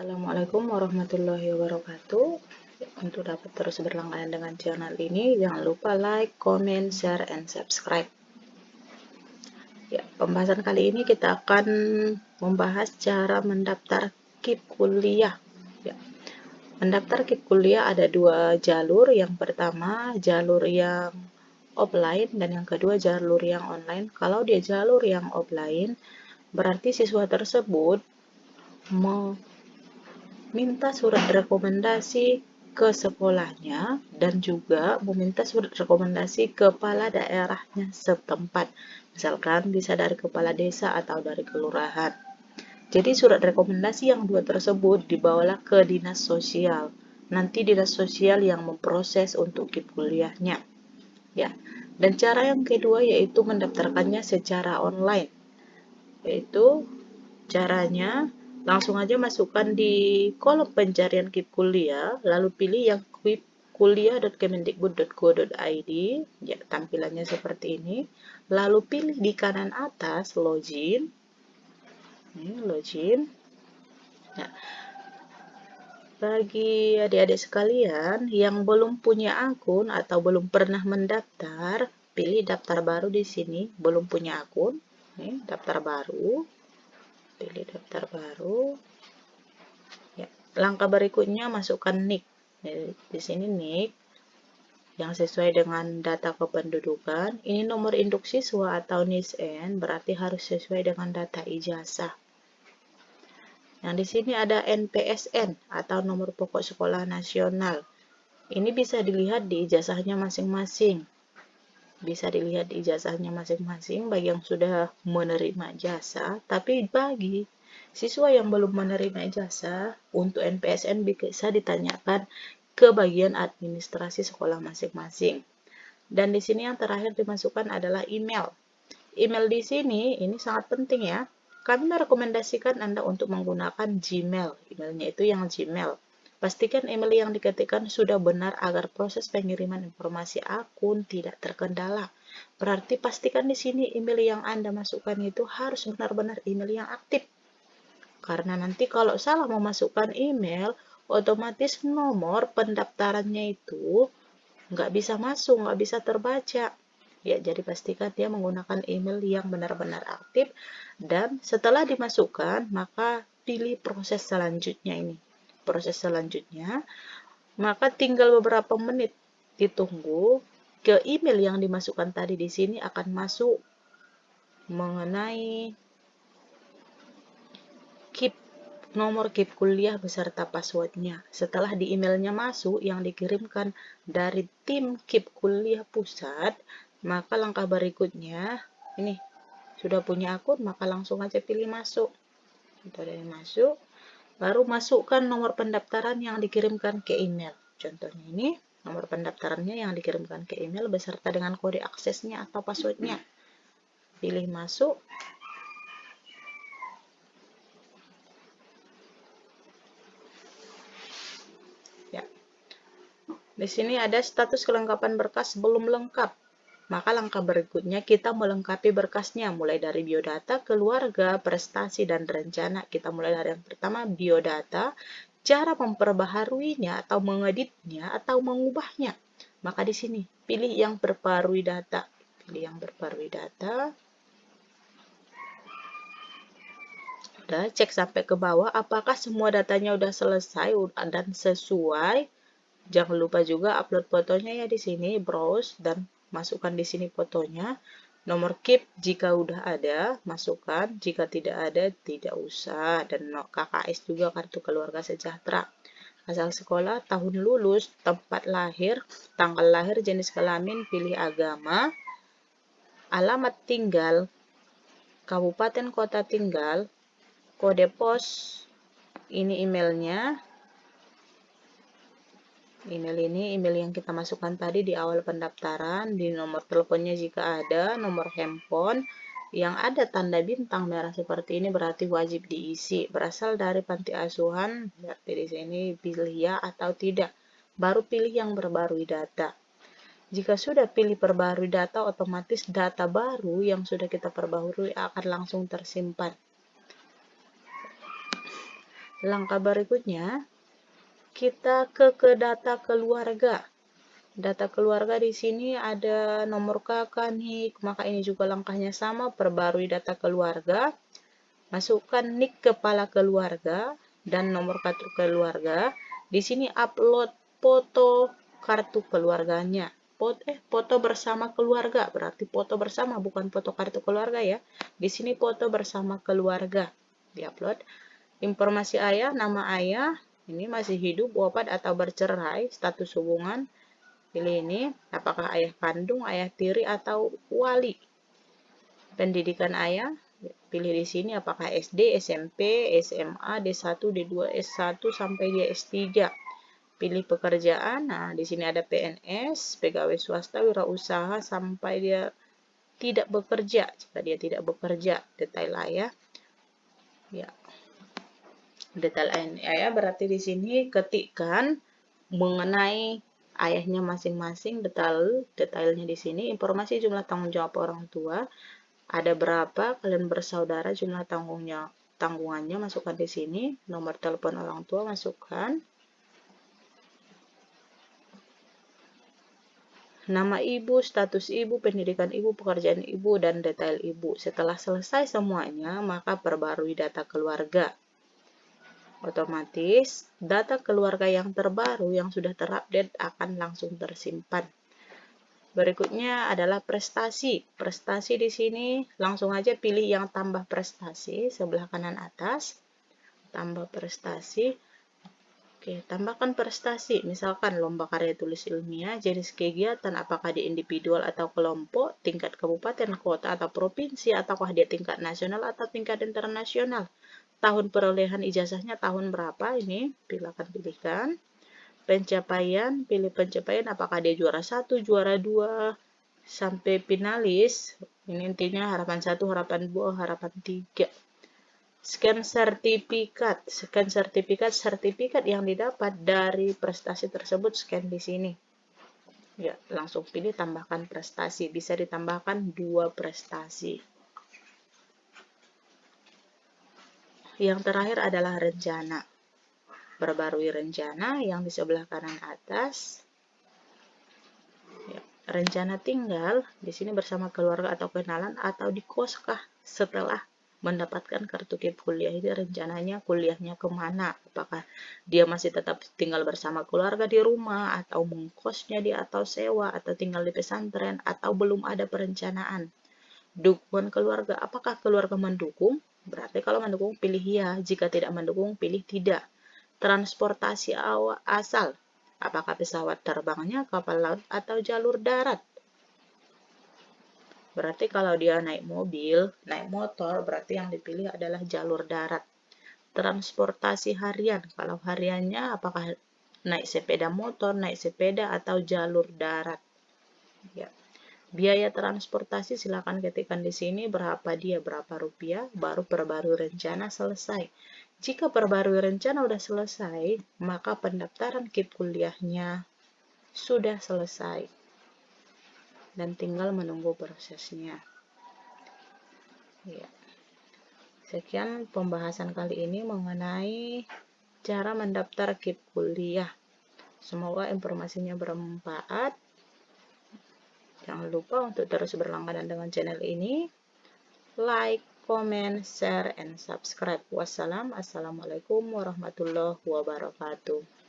Assalamualaikum warahmatullahi wabarakatuh. Untuk dapat terus berlangganan dengan channel ini, jangan lupa like, comment, share, and subscribe. Ya, pembahasan kali ini kita akan membahas cara mendaftar KIP kuliah. Ya. Mendaftar KIP kuliah ada dua jalur. Yang pertama, jalur yang offline dan yang kedua jalur yang online. Kalau dia jalur yang offline, berarti siswa tersebut meminta surat rekomendasi ke sekolahnya dan juga meminta surat rekomendasi kepala daerahnya setempat. Misalkan bisa dari kepala desa atau dari kelurahan. Jadi surat rekomendasi yang dua tersebut dibawalah ke dinas sosial. Nanti dinas sosial yang memproses untuk KIP kuliahnya. Ya. Dan cara yang kedua yaitu mendaftarkannya secara online. Yaitu caranya langsung aja masukkan di kolom pencarian KIP kuliah, lalu pilih yang KIP kuliah.kemendikbud.go.id, ya tampilannya seperti ini. Lalu pilih di kanan atas login, ini login. Nah, bagi adik-adik sekalian yang belum punya akun atau belum pernah mendaftar, pilih daftar baru di sini. Belum punya akun, ini daftar baru pilih daftar baru. Ya langkah berikutnya masukkan nick. Jadi, di sini nick yang sesuai dengan data kependudukan. Ini nomor induk siswa atau NISN berarti harus sesuai dengan data ijazah. Yang di sini ada NPSN atau nomor pokok sekolah nasional. Ini bisa dilihat di ijazahnya masing-masing bisa dilihat di ijazahnya masing-masing bagi yang sudah menerima jasa, tapi bagi siswa yang belum menerima ijazah, untuk NPSN bisa ditanyakan ke bagian administrasi sekolah masing-masing. Dan di sini yang terakhir dimasukkan adalah email. Email di sini ini sangat penting ya. Kami merekomendasikan Anda untuk menggunakan Gmail. Emailnya itu yang Gmail. Pastikan email yang diketikkan sudah benar agar proses pengiriman informasi akun tidak terkendala. Berarti pastikan di sini email yang Anda masukkan itu harus benar-benar email yang aktif. Karena nanti kalau salah memasukkan email, otomatis nomor pendaftarannya itu nggak bisa masuk, nggak bisa terbaca. Ya, jadi pastikan dia menggunakan email yang benar-benar aktif dan setelah dimasukkan, maka pilih proses selanjutnya ini proses selanjutnya, maka tinggal beberapa menit ditunggu ke email yang dimasukkan tadi di sini akan masuk mengenai keep nomor keep kuliah beserta passwordnya. Setelah di emailnya masuk yang dikirimkan dari tim keep kuliah pusat, maka langkah berikutnya ini sudah punya akun maka langsung aja pilih masuk. Kita dari masuk, baru masukkan nomor pendaftaran yang dikirimkan ke email. Contohnya ini, nomor pendaftarannya yang dikirimkan ke email beserta dengan kode aksesnya atau passwordnya. Pilih masuk. Ya. Di sini ada status kelengkapan berkas belum lengkap. Maka langkah berikutnya kita melengkapi berkasnya mulai dari biodata, keluarga, prestasi, dan rencana. Kita mulai dari yang pertama biodata, cara memperbaharuinya atau mengeditnya atau mengubahnya. Maka di sini pilih yang berbarui data. Pilih yang berbarui data. Udah cek sampai ke bawah apakah semua datanya udah selesai dan sesuai. Jangan lupa juga upload fotonya ya di sini, browse dan masukkan di sini fotonya. Nomor KIP jika udah ada, masukkan. Jika tidak ada, tidak usah. Dan KKS juga kartu keluarga sejahtera. Asal sekolah, tahun lulus, tempat lahir, tanggal lahir, jenis kelamin, pilih agama, alamat tinggal, kabupaten kota tinggal, kode pos, ini emailnya, Email ini email yang kita masukkan tadi di awal pendaftaran, di nomor teleponnya jika ada, nomor handphone, yang ada tanda bintang merah seperti ini berarti wajib diisi. Berasal dari panti asuhan, berarti di sini pilih ya atau tidak. Baru pilih yang berbarui data. Jika sudah pilih perbarui data, otomatis data baru yang sudah kita perbarui akan langsung tersimpan. Langkah berikutnya, kita ke ke data keluarga. Data keluarga di sini ada nomor kakak nih, maka ini juga langkahnya sama, perbarui data keluarga. Masukkan nik kepala keluarga dan nomor kartu keluarga. Di sini upload foto kartu keluarganya. Foto, eh, foto bersama keluarga, berarti foto bersama, bukan foto kartu keluarga ya. Di sini foto bersama keluarga. Diupload. Informasi ayah, nama ayah, ini masih hidup, wafat atau bercerai, status hubungan. Pilih ini, apakah ayah kandung, ayah tiri, atau wali. Pendidikan ayah, pilih di sini apakah SD, SMP, SMA, D1, D2, S1, sampai dia S3. Pilih pekerjaan, nah di sini ada PNS, pegawai swasta, wirausaha, sampai dia tidak bekerja. Jika dia tidak bekerja, detail ayah. Ya, detail ayah berarti di sini ketikkan mengenai ayahnya masing-masing detail detailnya di sini. Informasi jumlah tanggung jawab orang tua ada berapa kalian bersaudara jumlah tanggungnya tanggungannya masukkan di sini. Nomor telepon orang tua masukkan. Nama ibu, status ibu, pendidikan ibu, pekerjaan ibu, dan detail ibu. Setelah selesai semuanya, maka perbarui data keluarga otomatis data keluarga yang terbaru yang sudah terupdate akan langsung tersimpan. Berikutnya adalah prestasi. Prestasi di sini langsung aja pilih yang tambah prestasi sebelah kanan atas. Tambah prestasi. Oke, tambahkan prestasi. Misalkan lomba karya tulis ilmiah, jenis kegiatan apakah di individual atau kelompok, tingkat kabupaten, kota, atau provinsi, ataukah dia tingkat nasional atau tingkat internasional tahun perolehan ijazahnya tahun berapa ini? Silakan pilihkan. Pencapaian pilih pencapaian apakah dia juara satu juara dua sampai finalis? Ini intinya harapan satu harapan dua harapan tiga. Scan sertifikat scan sertifikat sertifikat yang didapat dari prestasi tersebut scan di sini. Ya langsung pilih tambahkan prestasi. Bisa ditambahkan dua prestasi Yang terakhir adalah rencana. Perbarui rencana yang di sebelah kanan atas. Ya, rencana tinggal di sini bersama keluarga atau kenalan atau di koskah setelah mendapatkan kartu kip kuliah ini rencananya kuliahnya ke mana apakah dia masih tetap tinggal bersama keluarga di rumah atau mengkosnya di atau sewa atau tinggal di pesantren atau belum ada perencanaan dukungan keluarga apakah keluarga mendukung Berarti kalau mendukung pilih ya, jika tidak mendukung pilih tidak. Transportasi awal asal, apakah pesawat terbangnya kapal laut atau jalur darat? Berarti kalau dia naik mobil, naik motor, berarti yang dipilih adalah jalur darat. Transportasi harian, kalau hariannya apakah naik sepeda motor, naik sepeda, atau jalur darat. Ya. Biaya transportasi silakan ketikkan di sini berapa dia, berapa rupiah, baru perbarui rencana selesai. Jika perbarui rencana sudah selesai, maka pendaftaran KIP kuliahnya sudah selesai. Dan tinggal menunggu prosesnya. Ya. Sekian pembahasan kali ini mengenai cara mendaftar KIP kuliah. Semoga informasinya bermanfaat. Jangan lupa untuk terus berlangganan dengan channel ini. Like, comment, share, and subscribe. Wassalam. Assalamualaikum warahmatullahi wabarakatuh.